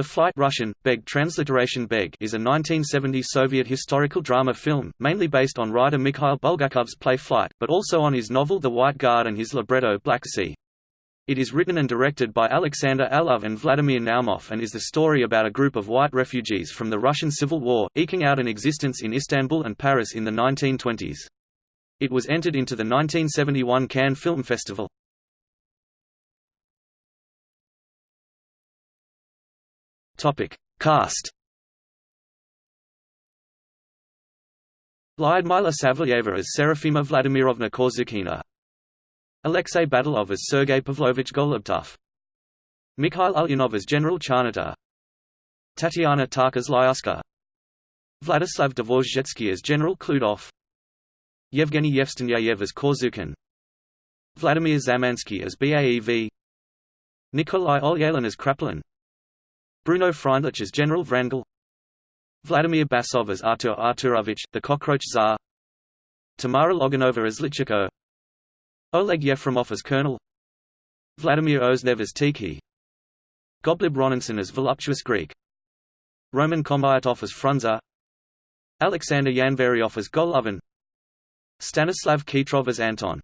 The Flight Russian, Beg transliteration Beg is a 1970 Soviet historical drama film, mainly based on writer Mikhail Bulgakov's play Flight, but also on his novel The White Guard and his libretto Black Sea. It is written and directed by Alexander Alov and Vladimir Naumov and is the story about a group of white refugees from the Russian Civil War, eking out an existence in Istanbul and Paris in the 1920s. It was entered into the 1971 Cannes Film Festival. Topic. Cast. Lyudmila Savelyeva as Serafima Vladimirovna Korzukhina Alexei Batalov as Sergei Pavlovich Golubkov. Mikhail Ulyanov as General Charnota. Tatiana Tarkaz-Lyuska Vladislav Dvorzhetsky as General Khludov Yevgeny Yevstigneyev as Korzukhin Vladimir Zamansky as BAEV Nikolai Olyalin as Kraplin Bruno Freindlich as General Vrangel Vladimir Basov as Artur Arturovich, the Cockroach Tsar Tamara Loginova as Lichiko Oleg Yefremov as Colonel Vladimir Oznev as Tiki Gottlieb Roninson as Voluptuous Greek Roman Kombayatov as Frunze Alexander Yanvaryov as Golovin Stanislav Khitrov as Anton